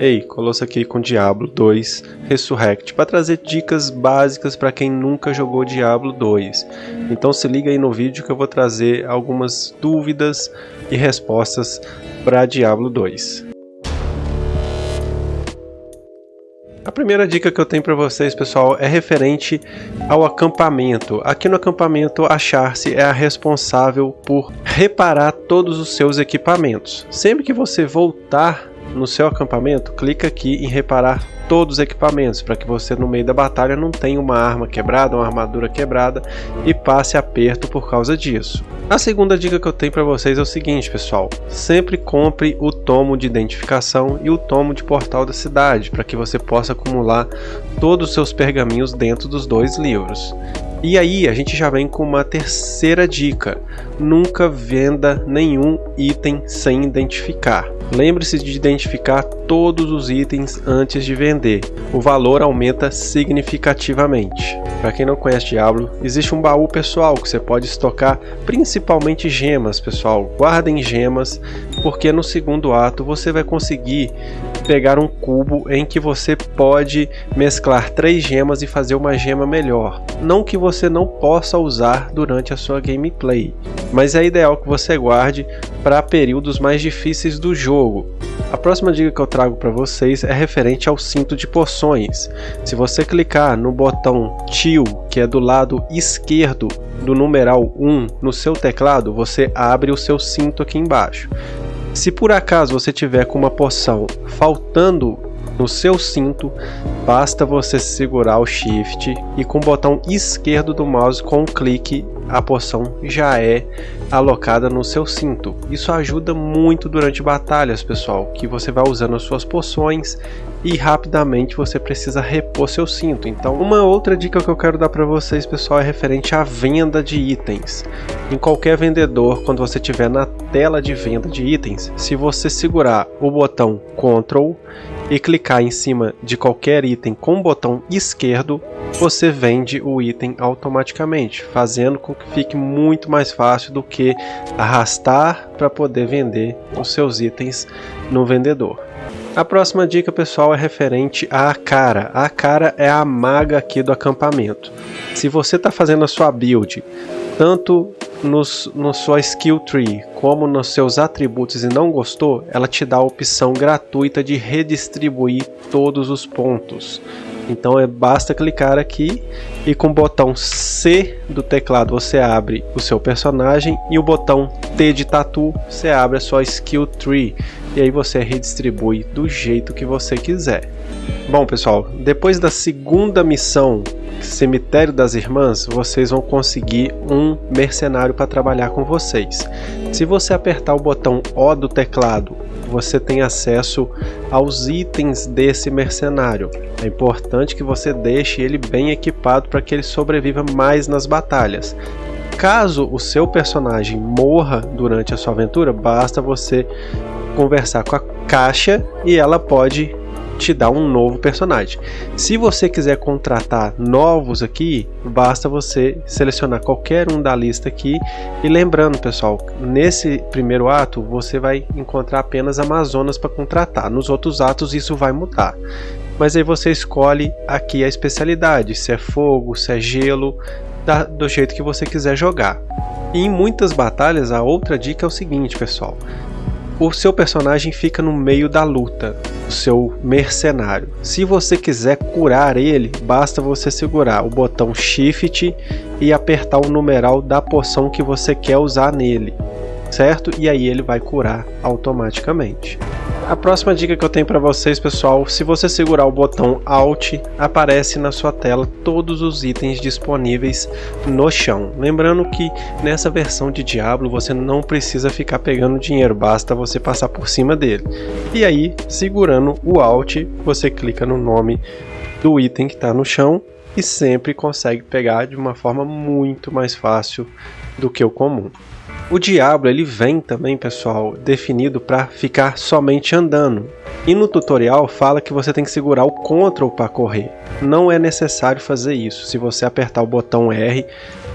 Ei, Colosso aqui com Diablo 2 Resurrect para trazer dicas básicas para quem nunca jogou Diablo 2. Então se liga aí no vídeo que eu vou trazer algumas dúvidas e respostas para Diablo 2. A primeira dica que eu tenho para vocês, pessoal, é referente ao acampamento. Aqui no acampamento, a Charce é a responsável por reparar todos os seus equipamentos. Sempre que você voltar no seu acampamento, clica aqui em reparar todos os equipamentos, para que você no meio da batalha não tenha uma arma quebrada, uma armadura quebrada e passe aperto por causa disso. A segunda dica que eu tenho para vocês é o seguinte, pessoal, sempre compre o tomo de identificação e o tomo de portal da cidade, para que você possa acumular todos os seus pergaminhos dentro dos dois livros. E aí a gente já vem com uma terceira dica, nunca venda nenhum item sem identificar. Lembre-se de identificar todos os itens antes de vender. O valor aumenta significativamente. Para quem não conhece Diablo, existe um baú pessoal que você pode estocar principalmente gemas, pessoal. Guardem gemas, porque no segundo ato você vai conseguir pegar um cubo em que você pode mesclar três gemas e fazer uma gema melhor. Não que você não possa usar durante a sua gameplay, mas é ideal que você guarde para períodos mais difíceis do jogo. A próxima dica que eu trago para vocês é referente ao cinto de poções. Se você clicar no botão Tio, que é do lado esquerdo do numeral 1 no seu teclado, você abre o seu cinto aqui embaixo. Se por acaso você tiver com uma poção faltando no seu cinto, basta você segurar o Shift e com o botão esquerdo do mouse com um clique a poção já é alocada no seu cinto. Isso ajuda muito durante batalhas, pessoal, que você vai usando as suas poções e rapidamente você precisa repor seu cinto. Então, uma outra dica que eu quero dar para vocês, pessoal, é referente à venda de itens. Em qualquer vendedor, quando você estiver na tela de venda de itens, se você segurar o botão Ctrl e clicar em cima de qualquer item com o botão esquerdo, você vende o item automaticamente, fazendo com que fique muito mais fácil do que arrastar para poder vender os seus itens no vendedor. A próxima dica, pessoal, é referente à cara. A cara é a maga aqui do acampamento. Se você está fazendo a sua build, tanto nos, no sua skill tree como nos seus atributos e não gostou, ela te dá a opção gratuita de redistribuir todos os pontos. Então é basta clicar aqui e com o botão C do teclado você abre o seu personagem e o botão T de tatu você abre a sua skill tree e aí você redistribui do jeito que você quiser. Bom pessoal, depois da segunda missão Cemitério das Irmãs, vocês vão conseguir um mercenário para trabalhar com vocês. Se você apertar o botão O do teclado, você tem acesso aos itens desse mercenário. É importante que você deixe ele bem equipado para que ele sobreviva mais nas batalhas. Caso o seu personagem morra durante a sua aventura, basta você conversar com a caixa e ela pode te dá um novo personagem. Se você quiser contratar novos aqui, basta você selecionar qualquer um da lista aqui. E lembrando, pessoal, nesse primeiro ato você vai encontrar apenas Amazonas para contratar. Nos outros atos isso vai mudar. Mas aí você escolhe aqui a especialidade, se é fogo, se é gelo, da, do jeito que você quiser jogar. E em muitas batalhas, a outra dica é o seguinte, pessoal o seu personagem fica no meio da luta, o seu mercenário. Se você quiser curar ele, basta você segurar o botão Shift e apertar o numeral da poção que você quer usar nele, certo? E aí ele vai curar automaticamente. A próxima dica que eu tenho para vocês, pessoal, se você segurar o botão Alt, aparece na sua tela todos os itens disponíveis no chão. Lembrando que nessa versão de Diablo você não precisa ficar pegando dinheiro, basta você passar por cima dele. E aí, segurando o Alt, você clica no nome do item que está no chão e sempre consegue pegar de uma forma muito mais fácil do que o comum. O Diablo ele vem também, pessoal, definido para ficar somente andando. E no tutorial fala que você tem que segurar o Ctrl para correr. Não é necessário fazer isso. Se você apertar o botão R,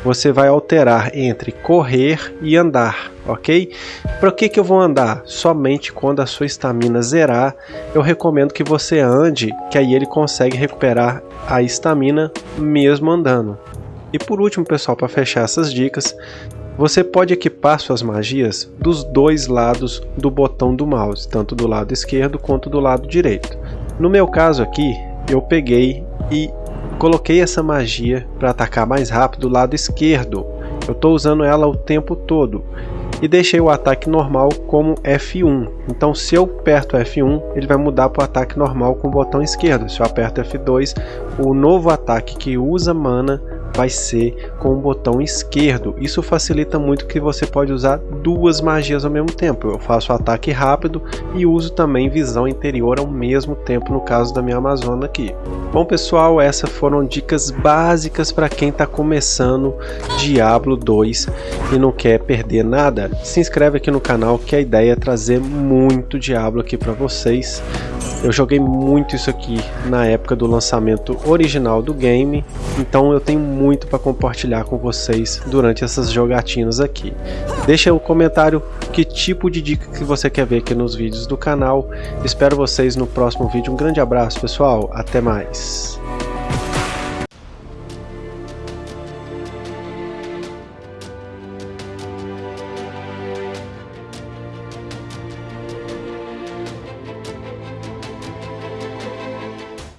você vai alterar entre correr e andar. ok? Para que, que eu vou andar? Somente quando a sua estamina zerar, eu recomendo que você ande, que aí ele consegue recuperar a estamina mesmo andando. E por último, pessoal, para fechar essas dicas, você pode equipar suas magias dos dois lados do botão do mouse, tanto do lado esquerdo quanto do lado direito. No meu caso aqui, eu peguei e coloquei essa magia para atacar mais rápido do lado esquerdo. Eu estou usando ela o tempo todo e deixei o ataque normal como F1. Então se eu aperto F1, ele vai mudar para o ataque normal com o botão esquerdo. Se eu aperto F2, o novo ataque que usa mana vai ser com o botão esquerdo. Isso facilita muito que você pode usar duas magias ao mesmo tempo. Eu faço ataque rápido e uso também visão interior ao mesmo tempo no caso da minha Amazona aqui. Bom pessoal, essas foram dicas básicas para quem está começando Diablo 2 e não quer perder nada. Se inscreve aqui no canal que a ideia é trazer muito Diablo aqui para vocês. Eu joguei muito isso aqui na época do lançamento original do game, então eu tenho muito para compartilhar com vocês durante essas jogatinas aqui. Deixa um comentário que tipo de dica que você quer ver aqui nos vídeos do canal. Espero vocês no próximo vídeo. Um grande abraço pessoal, até mais.